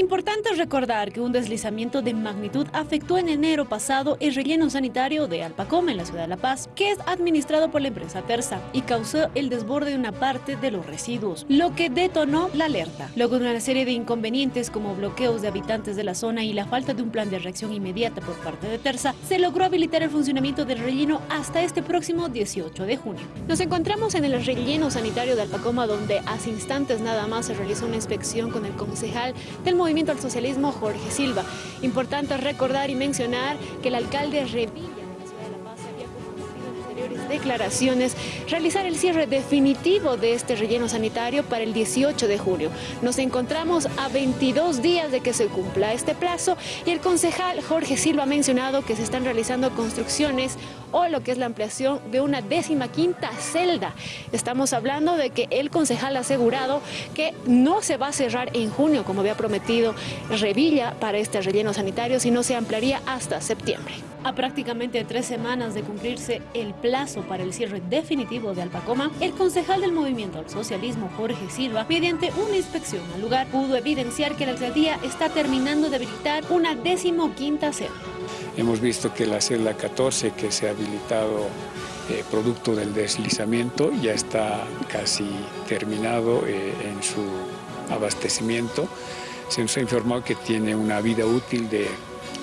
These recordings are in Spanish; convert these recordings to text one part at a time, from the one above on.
Importante recordar que un deslizamiento de magnitud afectó en enero pasado el relleno sanitario de Alpacoma en la ciudad de La Paz, que es administrado por la empresa Terza y causó el desborde de una parte de los residuos, lo que detonó la alerta. Luego de una serie de inconvenientes como bloqueos de habitantes de la zona y la falta de un plan de reacción inmediata por parte de Terza, se logró habilitar el funcionamiento del relleno hasta este próximo 18 de junio. Nos encontramos en el relleno sanitario de Alpacoma donde hace instantes nada más se realizó una inspección con el concejal del Movimiento al Socialismo, Jorge Silva. Importante recordar y mencionar que el alcalde Revilla declaraciones, realizar el cierre definitivo de este relleno sanitario para el 18 de junio. Nos encontramos a 22 días de que se cumpla este plazo y el concejal Jorge Silva ha mencionado que se están realizando construcciones o lo que es la ampliación de una décima quinta celda. Estamos hablando de que el concejal ha asegurado que no se va a cerrar en junio, como había prometido Revilla para este relleno sanitario, sino se ampliaría hasta septiembre. A prácticamente tres semanas de cumplirse el plazo para el cierre definitivo de Alpacoma, el concejal del Movimiento al Socialismo, Jorge Silva, mediante una inspección al lugar, pudo evidenciar que la alcaldía está terminando de habilitar una quinta celda. Hemos visto que la celda 14 que se ha habilitado eh, producto del deslizamiento ya está casi terminado eh, en su abastecimiento. Se nos ha informado que tiene una vida útil de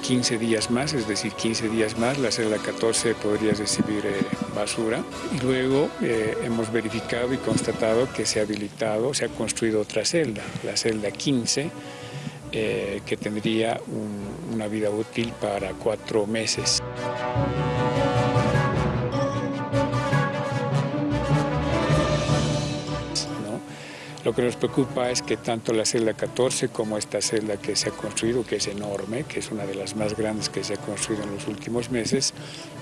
15 días más, es decir, 15 días más, la celda 14 podría recibir eh, basura. Y luego eh, hemos verificado y constatado que se ha habilitado, se ha construido otra celda, la celda 15, eh, que tendría una vida útil para cuatro meses. Lo que nos preocupa es que tanto la celda 14 como esta celda que se ha construido, que es enorme, que es una de las más grandes que se ha construido en los últimos meses,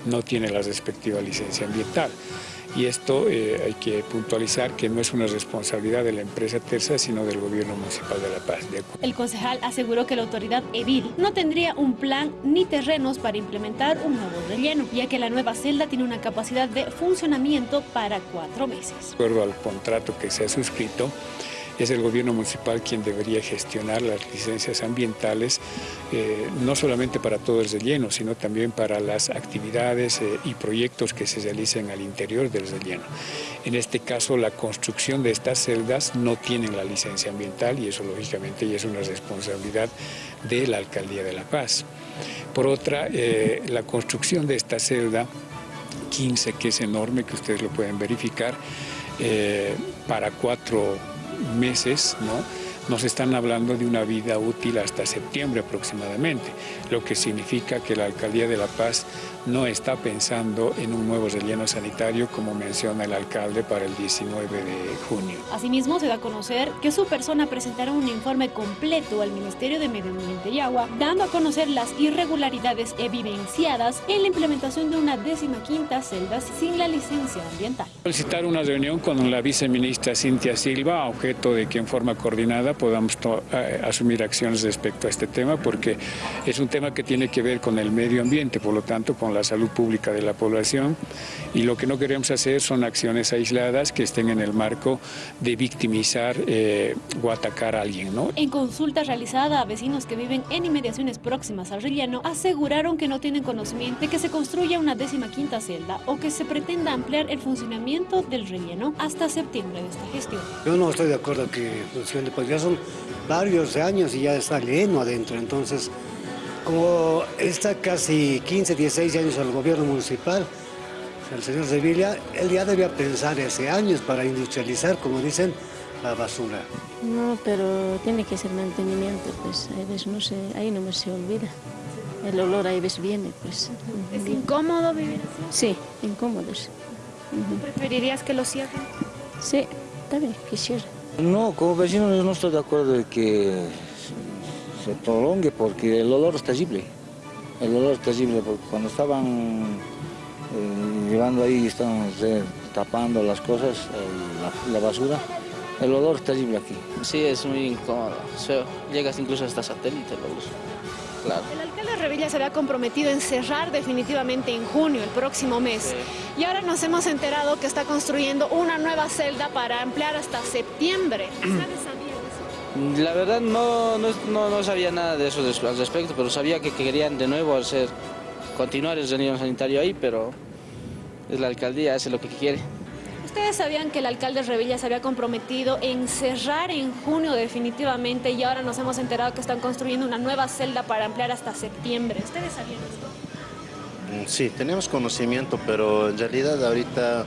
no tiene la respectiva licencia ambiental. Y esto eh, hay que puntualizar que no es una responsabilidad de la empresa Terza, sino del gobierno municipal de La Paz. El concejal aseguró que la autoridad edil no tendría un plan ni terrenos para implementar un nuevo relleno, ya que la nueva celda tiene una capacidad de funcionamiento para cuatro meses. De acuerdo al contrato que se ha suscrito, es el gobierno municipal quien debería gestionar las licencias ambientales, eh, no solamente para todo el relleno, sino también para las actividades eh, y proyectos que se realicen al interior del relleno. En este caso, la construcción de estas celdas no tienen la licencia ambiental y eso lógicamente es una responsabilidad de la Alcaldía de La Paz. Por otra, eh, la construcción de esta celda 15, que es enorme, que ustedes lo pueden verificar, para cuatro meses, ¿no? Nos están hablando de una vida útil hasta septiembre aproximadamente, lo que significa que la Alcaldía de La Paz no está pensando en un nuevo relleno sanitario como menciona el alcalde para el 19 de junio. Asimismo, se da a conocer que su persona presentará un informe completo al Ministerio de Medio Ambiente y Agua, dando a conocer las irregularidades evidenciadas en la implementación de una décima quinta celda sin la licencia ambiental. Solicitar una reunión con la viceministra Cintia Silva, objeto de que en forma coordinada podamos eh, asumir acciones respecto a este tema, porque es un tema que tiene que ver con el medio ambiente, por lo tanto con la salud pública de la población y lo que no queremos hacer son acciones aisladas que estén en el marco de victimizar eh, o atacar a alguien. ¿no? En consulta realizada a vecinos que viven en inmediaciones próximas al relleno, aseguraron que no tienen conocimiento de que se construya una décima quinta celda o que se pretenda ampliar el funcionamiento del relleno hasta septiembre de esta gestión. Yo no estoy de acuerdo que funcione, pues ya son varios años y ya está lleno adentro, entonces como está casi 15, 16 años al gobierno municipal, el señor Sevilla, él ya debía pensar hace años para industrializar, como dicen, la basura. No, pero tiene que ser mantenimiento, pues a veces no se, ahí no me se olvida. El olor ahí veces viene, pues. ¿Es incómodo vivir así? Sí, incómodo, sí. ¿Preferirías que lo cierren? Sí, también quisiera. No, como vecino no estoy de acuerdo de que se prolongue porque el olor es terrible. El olor es terrible porque cuando estaban eh, llevando ahí, estaban tapando las cosas, la, basura, el olor es terrible aquí. Sí, es muy incómodo, llegas incluso hasta satélite Claro. El alcalde Revilla se había comprometido en cerrar definitivamente en junio, el próximo mes. Y ahora nos hemos enterado que está construyendo una nueva celda para ampliar hasta septiembre. ¿Sabes La verdad no, no, no, no sabía nada de eso al respecto, pero sabía que querían de nuevo hacer, continuar el relleno sanitario ahí, pero es la alcaldía, hace lo que quiere. Ustedes sabían que el alcalde Revilla se había comprometido en cerrar en junio definitivamente y ahora nos hemos enterado que están construyendo una nueva celda para ampliar hasta septiembre. ¿Ustedes sabían esto? Mm, sí, tenemos conocimiento, pero en realidad ahorita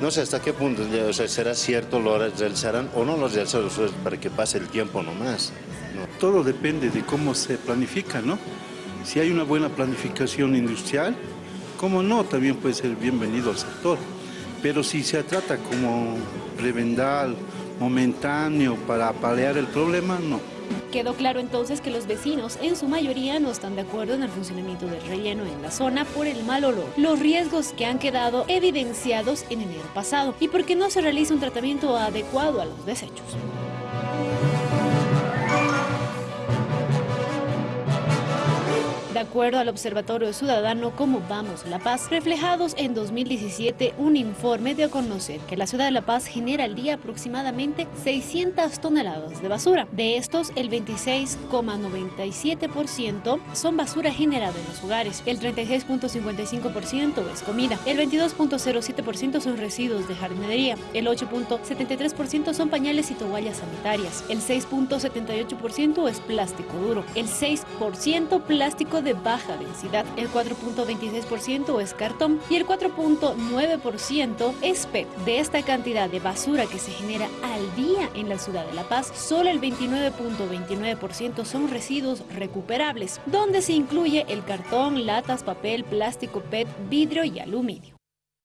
no sé hasta qué punto o sea, será cierto lo realizarán o no lo realizarán para que pase el tiempo nomás. ¿no? Todo depende de cómo se planifica, ¿no? Si hay una buena planificación industrial, como no, también puede ser bienvenido al sector. Pero si se trata como prevendal, momentáneo, para paliar el problema, no. Quedó claro entonces que los vecinos en su mayoría no están de acuerdo en el funcionamiento del relleno en la zona por el mal olor, los riesgos que han quedado evidenciados en enero pasado y porque no se realiza un tratamiento adecuado a los desechos. Acuerdo al Observatorio Ciudadano Cómo Vamos La Paz, reflejados en 2017, un informe dio a conocer que la ciudad de La Paz genera al día aproximadamente 600 toneladas de basura. De estos, el 26,97% son basura generada en los hogares, el 36,55% es comida, el 22,07% son residuos de jardinería, el 8,73% son pañales y toallas sanitarias, el 6,78% es plástico duro, el 6% plástico de baja densidad, el 4.26% es cartón y el 4.9% es PET. De esta cantidad de basura que se genera al día en la ciudad de La Paz, solo el 29.29% son residuos recuperables, donde se incluye el cartón, latas, papel, plástico, PET, vidrio y aluminio.